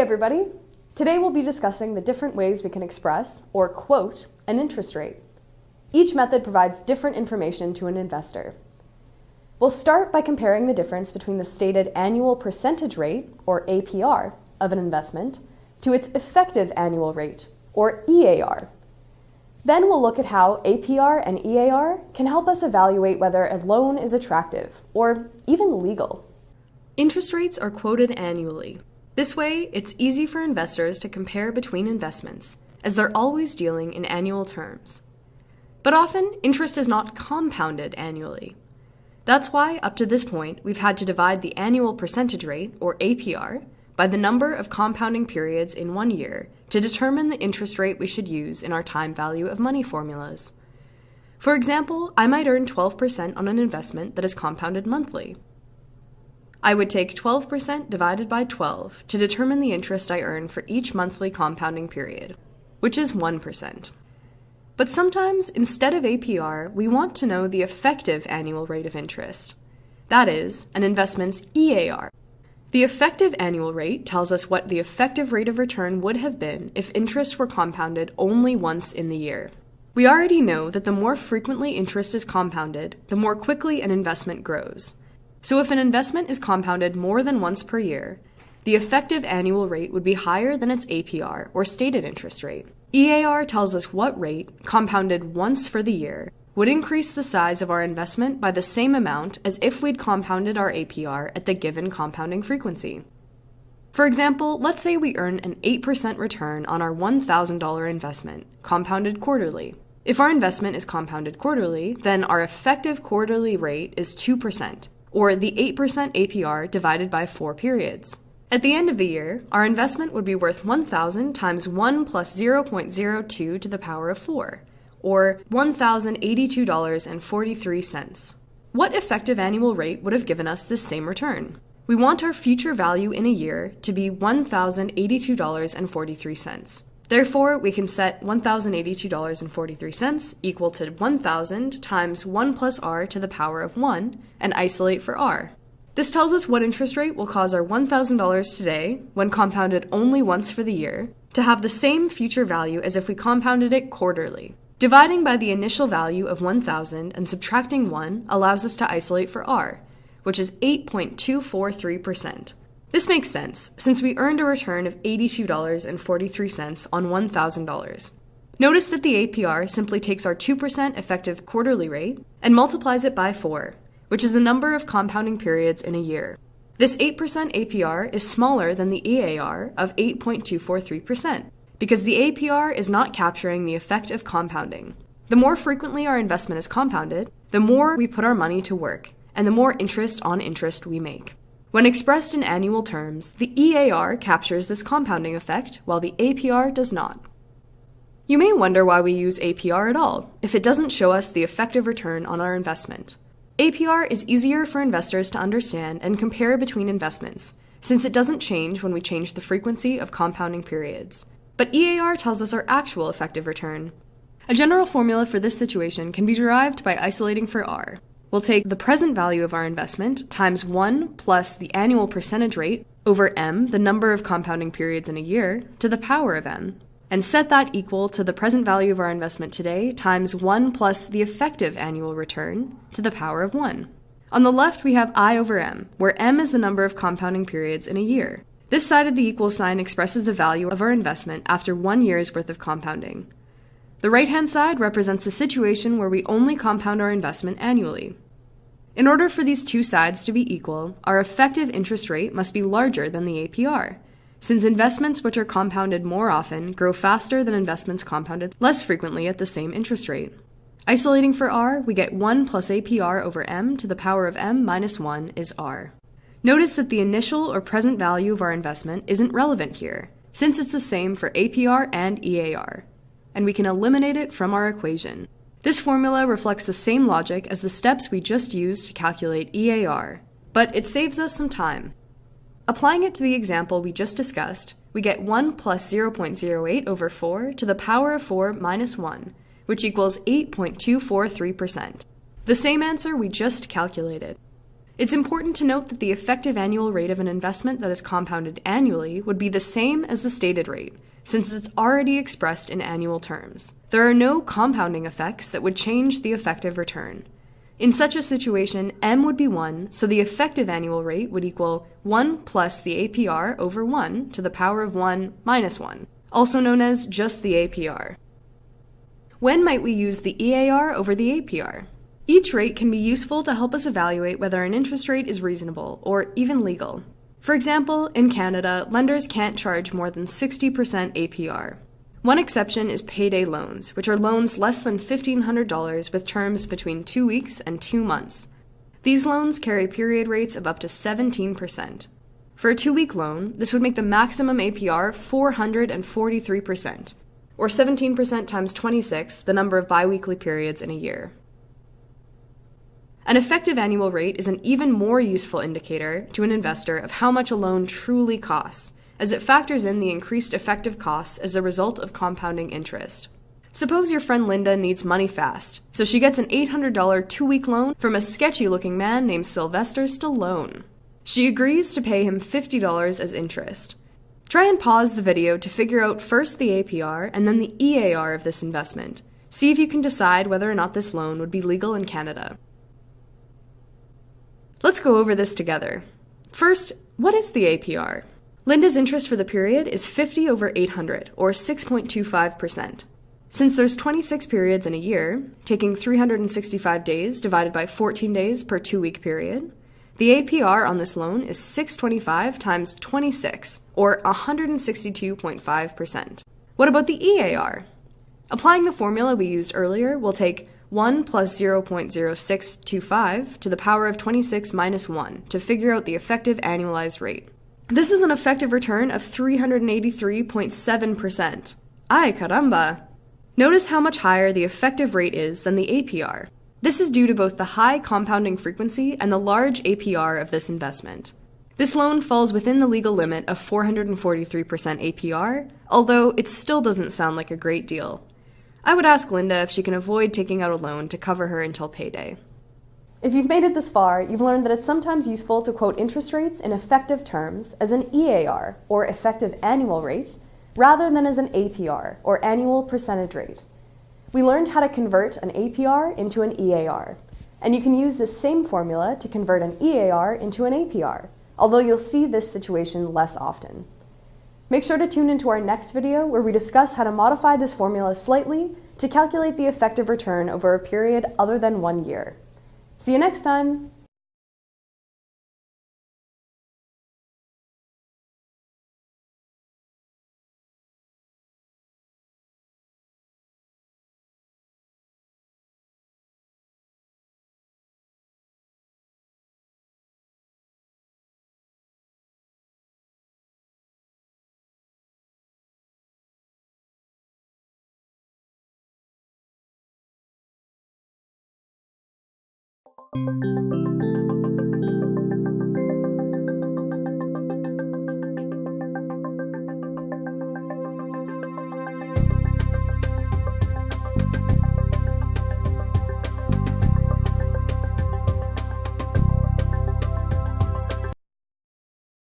everybody! Today we'll be discussing the different ways we can express, or quote, an interest rate. Each method provides different information to an investor. We'll start by comparing the difference between the stated annual percentage rate, or APR, of an investment to its effective annual rate, or EAR. Then we'll look at how APR and EAR can help us evaluate whether a loan is attractive, or even legal. Interest rates are quoted annually. This way, it's easy for investors to compare between investments, as they're always dealing in annual terms. But often, interest is not compounded annually. That's why, up to this point, we've had to divide the annual percentage rate, or APR, by the number of compounding periods in one year to determine the interest rate we should use in our time value of money formulas. For example, I might earn 12% on an investment that is compounded monthly. I would take 12% divided by 12 to determine the interest I earn for each monthly compounding period, which is 1%. But sometimes, instead of APR, we want to know the effective annual rate of interest. That is, an investment's EAR. The effective annual rate tells us what the effective rate of return would have been if interest were compounded only once in the year. We already know that the more frequently interest is compounded, the more quickly an investment grows. So if an investment is compounded more than once per year, the effective annual rate would be higher than its APR, or stated interest rate. EAR tells us what rate, compounded once for the year, would increase the size of our investment by the same amount as if we'd compounded our APR at the given compounding frequency. For example, let's say we earn an 8% return on our $1,000 investment, compounded quarterly. If our investment is compounded quarterly, then our effective quarterly rate is 2%, or the 8% APR divided by 4 periods. At the end of the year, our investment would be worth 1,000 times 1 plus 0.02 to the power of 4, or $1,082.43. What effective annual rate would have given us this same return? We want our future value in a year to be $1,082.43. Therefore, we can set $1,082.43 equal to 1,000 times 1 plus r to the power of 1 and isolate for r. This tells us what interest rate will cause our $1,000 today, when compounded only once for the year, to have the same future value as if we compounded it quarterly. Dividing by the initial value of 1,000 and subtracting 1 allows us to isolate for r, which is 8.243%. This makes sense, since we earned a return of $82.43 on $1,000. Notice that the APR simply takes our 2% effective quarterly rate and multiplies it by 4, which is the number of compounding periods in a year. This 8% APR is smaller than the EAR of 8.243%, because the APR is not capturing the effect of compounding. The more frequently our investment is compounded, the more we put our money to work, and the more interest on interest we make. When expressed in annual terms, the EAR captures this compounding effect, while the APR does not. You may wonder why we use APR at all, if it doesn't show us the effective return on our investment. APR is easier for investors to understand and compare between investments, since it doesn't change when we change the frequency of compounding periods. But EAR tells us our actual effective return. A general formula for this situation can be derived by isolating for R, We'll take the present value of our investment times 1 plus the annual percentage rate over m, the number of compounding periods in a year, to the power of m, and set that equal to the present value of our investment today times 1 plus the effective annual return to the power of 1. On the left, we have i over m, where m is the number of compounding periods in a year. This side of the equal sign expresses the value of our investment after one year's worth of compounding. The right hand side represents a situation where we only compound our investment annually. In order for these two sides to be equal, our effective interest rate must be larger than the APR, since investments which are compounded more often grow faster than investments compounded less frequently at the same interest rate. Isolating for r, we get 1 plus APR over m to the power of m minus 1 is r. Notice that the initial or present value of our investment isn't relevant here, since it's the same for APR and EAR and we can eliminate it from our equation. This formula reflects the same logic as the steps we just used to calculate EAR, but it saves us some time. Applying it to the example we just discussed, we get 1 plus 0.08 over 4 to the power of 4 minus 1, which equals 8.243%. The same answer we just calculated. It's important to note that the effective annual rate of an investment that is compounded annually would be the same as the stated rate, since it's already expressed in annual terms. There are no compounding effects that would change the effective return. In such a situation, m would be 1, so the effective annual rate would equal 1 plus the APR over 1 to the power of 1 minus 1, also known as just the APR. When might we use the EAR over the APR? Each rate can be useful to help us evaluate whether an interest rate is reasonable or even legal. For example, in Canada, lenders can't charge more than 60% APR. One exception is payday loans, which are loans less than $1,500 with terms between two weeks and two months. These loans carry period rates of up to 17%. For a two week loan, this would make the maximum APR 443%, or 17% times 26, the number of biweekly periods in a year. An effective annual rate is an even more useful indicator to an investor of how much a loan truly costs as it factors in the increased effective costs as a result of compounding interest. Suppose your friend Linda needs money fast, so she gets an $800 two week loan from a sketchy looking man named Sylvester Stallone. She agrees to pay him $50 as interest. Try and pause the video to figure out first the APR and then the EAR of this investment. See if you can decide whether or not this loan would be legal in Canada. Let's go over this together. First, what is the APR? Linda's interest for the period is 50 over 800, or 6.25%. Since there's 26 periods in a year, taking 365 days divided by 14 days per two week period, the APR on this loan is 625 times 26, or 162.5%. What about the EAR? Applying the formula we used earlier, we'll take 1 plus 0.0625 to the power of 26 minus 1 to figure out the effective annualized rate. This is an effective return of 383.7%. Ay caramba! Notice how much higher the effective rate is than the APR. This is due to both the high compounding frequency and the large APR of this investment. This loan falls within the legal limit of 443% APR, although it still doesn't sound like a great deal. I would ask Linda if she can avoid taking out a loan to cover her until payday. If you've made it this far, you've learned that it's sometimes useful to quote interest rates in effective terms as an EAR, or effective annual rate, rather than as an APR, or annual percentage rate. We learned how to convert an APR into an EAR, and you can use this same formula to convert an EAR into an APR, although you'll see this situation less often. Make sure to tune into our next video where we discuss how to modify this formula slightly to calculate the effective return over a period other than one year. See you next time!